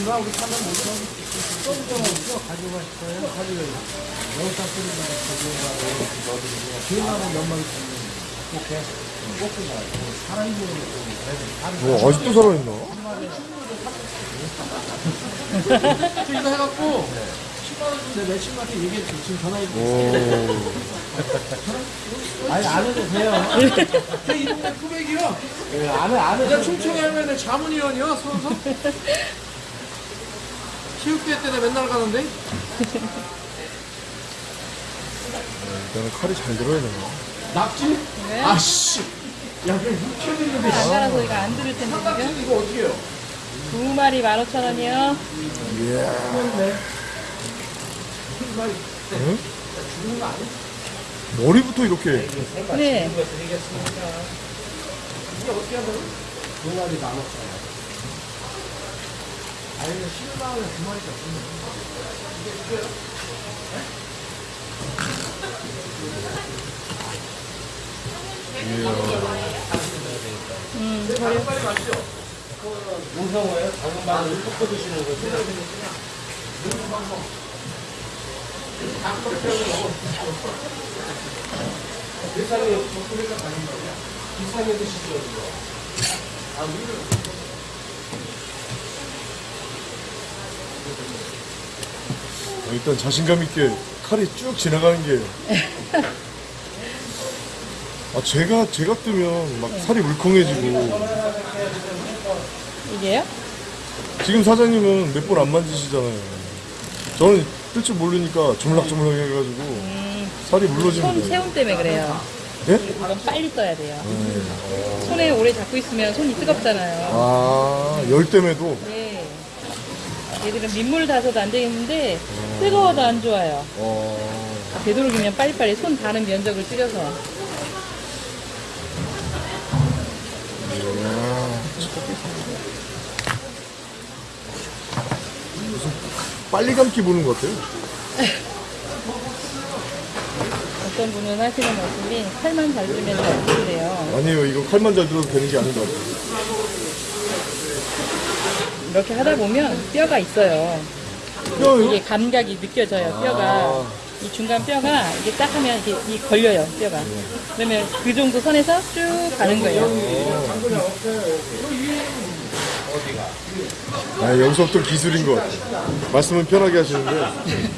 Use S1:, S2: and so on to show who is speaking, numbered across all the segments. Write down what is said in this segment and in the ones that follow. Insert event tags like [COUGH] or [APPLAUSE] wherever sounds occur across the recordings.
S1: 누가 우리 사면 못 사. 좀 없어 가져가 싶어요. 가져가. 여기다 쓰는 거 가져가고 기회나면 몇 마리 쓰면 꼭해. 꼭 그냥 사람이 보는 거
S2: 뭐 아직도 살아있나?
S1: 저 이거 해갖고 10만 원 준대 며칠만에 얘기했지. 지금 전화해
S2: 오.
S1: 아니 안 해도 돼요. 이 동네 꾸백이요. 안 해, 안 해. 내가 충청에 하면 자문위원이야, 서서. 체육대 때 내가 맨날 가는데.
S2: 나는 칼이 잘 들어야 되나?
S1: 낙지?
S3: 왜?
S1: 아씨. 야, 그냥 6천 있는데.
S3: 안 갈아서 이거 안 들을 텐데 지금
S1: 이거 어떻게 해요?
S3: 두 마리 15,000원이요
S2: 이야. 응? 머리부터 이렇게.
S3: 네
S1: 이게 어떻게 한다고? 두 마리 만 오천 원. 아니, 10만 원에 두 마리가
S3: 음, 저리
S1: 무서워요? 작은 마늘 섞어 드시는 거지? 비싸게. 비싸게 드시죠. 아, 우리는
S2: 일단 자신감 있게 칼이 쭉 지나가는 게. [LAUGHS] 아, 제가, 제가 뜨면 막 살이 물컹해지고.
S3: 이게요?
S2: 지금 사장님은 몇 번 안 만지시잖아요. 저는 뜰 줄 모르니까 조물락조물락 해가지고 살이
S3: 손
S2: 물러지면 돼요.
S3: 체온 때문에 그래요
S2: 예?
S3: 이건 빨리 떠야 돼요 손에 오래 잡고 있으면 손이 뜨겁잖아요
S2: 아, 열 때문에도.
S3: 네 얘들은 민물 닿아서도 안 되겠는데 뜨거워도 안 좋아요
S2: 어,
S3: 되도록이면 빨리빨리 손 닿는 면적을 줄여서
S2: 빨리 감기 보는 것 같아요.
S3: 어떤 분은 하시는 말씀이 칼만 잘 들면 잘 들대요
S2: 아니에요. 이거 칼만 잘 들어도 되는 게 아닌 것 같아요.
S3: 이렇게 하다 보면 뼈가 있어요? 이게 감각이 느껴져요 뼈가 이 중간 뼈가 이게 딱 하면 이게 이 걸려요 뼈가 그러면 그 정도 선에서 쭉 가는 거예요
S2: 아, 여기서부터 기술인 것 같아요. 말씀은 편하게 하시는데. [LAUGHS]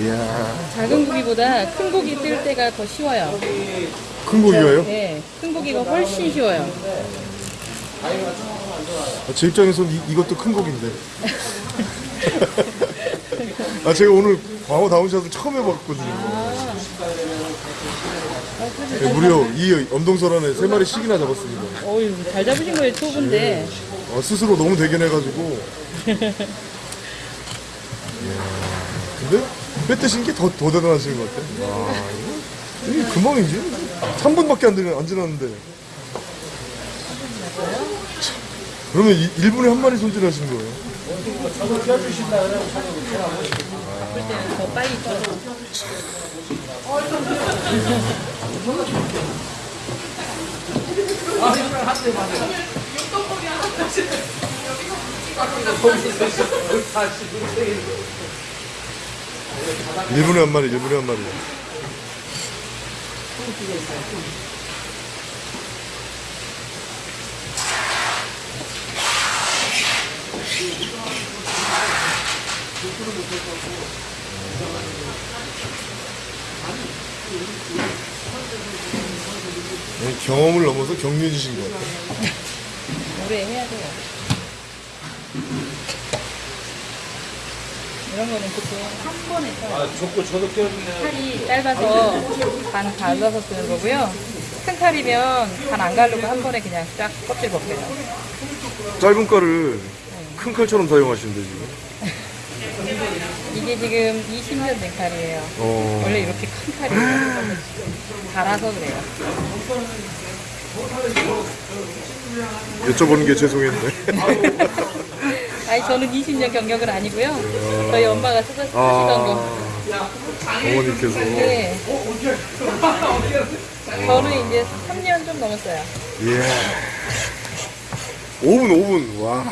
S2: 이야,
S3: 작은 고기보다 큰 고기 뜰 때가 더 쉬워요
S2: 큰 고기가요?
S3: 네, 큰 고기가 훨씬 쉬워요
S2: 아, 제 입장에서는 이, 이것도 큰 고기인데. [LAUGHS] 아, 제가 오늘 광어 다운샷을 처음 해봤거든요. 네, 무려 이 엄동설 안에 세 마리씩이나 잡았습니다.
S3: 어휴 잘 잡으신 거예요 초보인데
S2: 어, 스스로 너무 대견해가지고. [LAUGHS] 근데 회 뜨신 게 더 더 대단하신 것 같아. 와, 이게 금방이지. 3분밖에 안, 안 지났는데. 참, 그러면 이, 1분에 한 마리 손질하신 거예요?
S3: 바쁠 때는 더 빨리 쪄서
S2: 일분에 한 마리, 일분에 한 마리. 네, 경험을 넘어서 격려해주신 것 같아요. [LAUGHS]
S3: 오래 해야 돼요 이런 거는 보통 한 번에 써요
S1: 아, 좋고 저도 껴주네요.
S3: 칼이 짧아서 반 갈라서 쓰는 거고요 큰 칼이면 반안 가르고 한 번에 그냥 쫙 껍질 벗겨요
S2: 짧은 칼을 큰 칼처럼 사용하시는데 지금.
S3: 이게 지금 20년 된 칼이에요
S2: 어,
S3: 원래 이렇게 큰 칼이에요 [GASPS] 갈아서 그래요
S2: 여쭤보는 게 죄송했네. [LAUGHS]
S3: 아니 저는 20년 경력은 아니고요 저희 엄마가 쓰- 쓰시던 거
S2: 아, 어머니께서.
S3: 네. 저는 이제 3년 좀 넘었어요
S2: 예. 5분, 5분. 와.